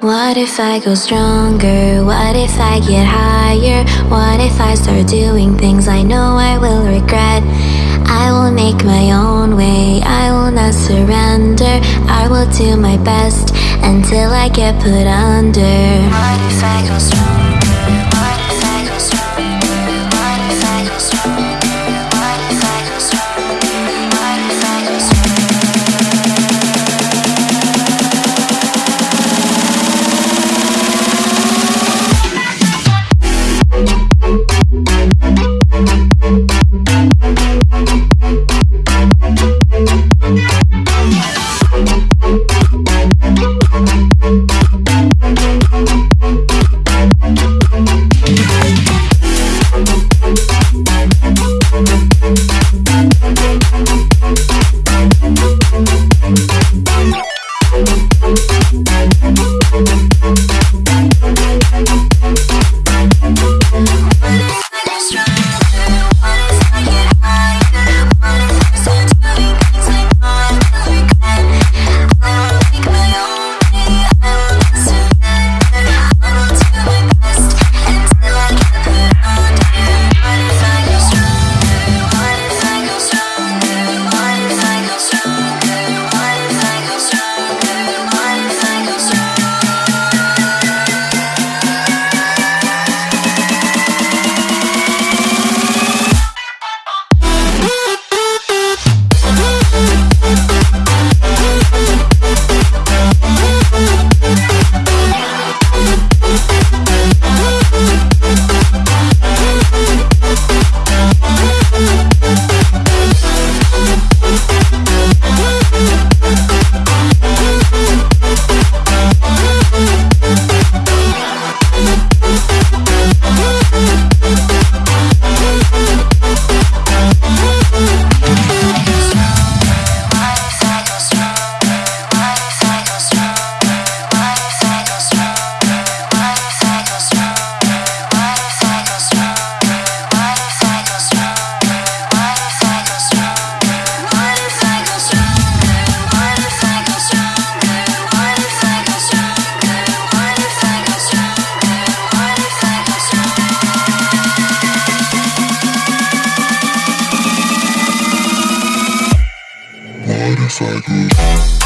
What if I go stronger? What if I get higher? What if I start doing things I know I will regret? I will make my own way, I will not surrender. I will do my best until I get put under. What if I go stronger? Motorcycle.